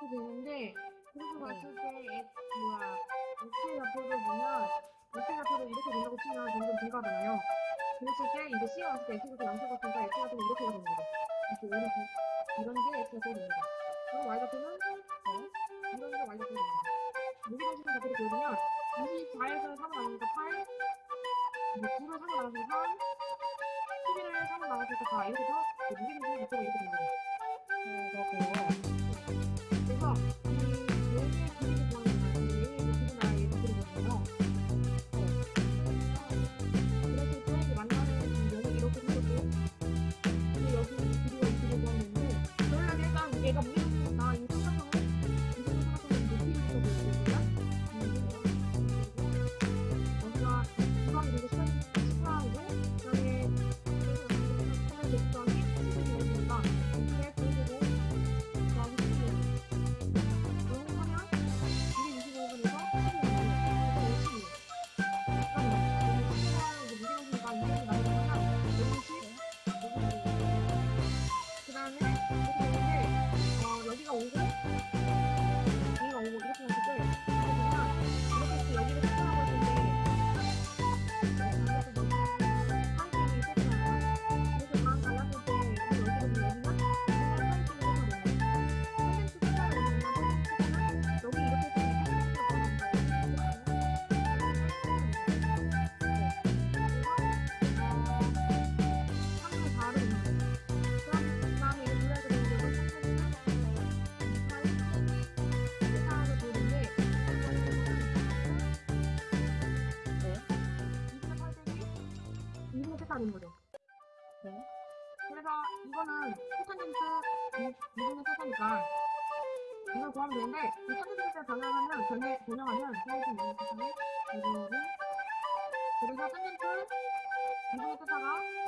이거 봤을 때 X 뭐야 X의 좌표를 보면 X의 좌표를 이렇게 된다고 치면 점점 증가하잖아요. 그랬을 때 이제 C가 왔을 때 X가 양수가 같으니까 X 좌표는 이렇게 됩니다. 이렇게 이렇게 이런 게 X 좌표가 됩니다. 그럼 Y 좌표는 어? 이런 게 Y 좌표가 됩니다. 무기동식 좌표를 보여주면 24에서 3을 나누니까 8 이제 9를 3을 나눠서 3 11을 3을 나눠서 4 이렇게 해서 무기동식 좌표가 이렇게 됩니다. 음, 그렇군요. 그 는 거죠. 네. 그래서 이거는 코탄젠트 이동의 세타니까 이걸 구하면 되는데 이 탄젠트를 변형하면 변해 변형하면 사이즈 이동의 세타에 이거를 그래서 탄젠트 이동의 세타가